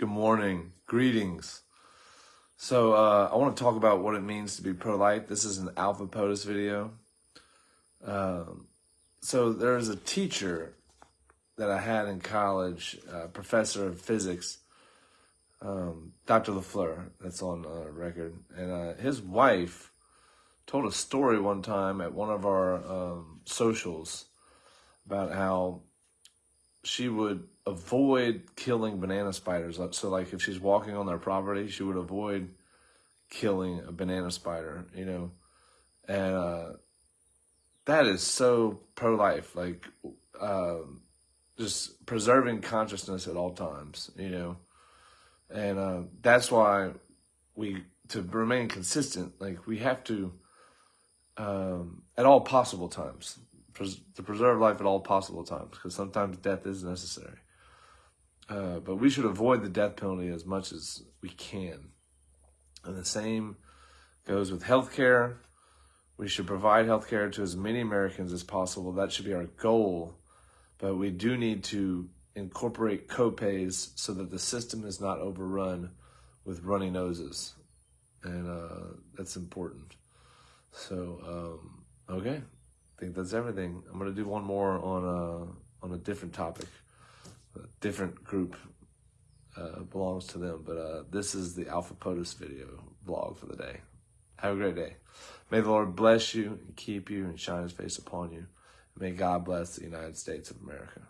Good morning. Greetings. So, uh, I want to talk about what it means to be pro life. This is an Alpha POTUS video. Um, so, there's a teacher that I had in college, uh, professor of physics, um, Dr. LaFleur, that's on uh, record. And uh, his wife told a story one time at one of our um, socials about how she would avoid killing banana spiders. So, like, if she's walking on their property, she would avoid killing a banana spider, you know. And uh, that is so pro life, like, uh, just preserving consciousness at all times, you know. And uh, that's why we, to remain consistent, like, we have to, um, at all possible times, pres- to preserve life at all possible times, because sometimes death is necessary. Uh, but we should avoid the death penalty as much as we can. And the same goes with healthcare. We should provide healthcare to as many Americans as possible. That should be our goal. But we do need to incorporate copays so that the system is not overrun with runny noses. And uh, that's important. So, um, okay. I think that's everything. I'm going to do one more on a, on a different topic a different group uh, belongs to them. But uh, this is the Alpha POTUS video vlog for the day. Have a great day. May the Lord bless you and keep you and shine his face upon you. May God bless the United States of America.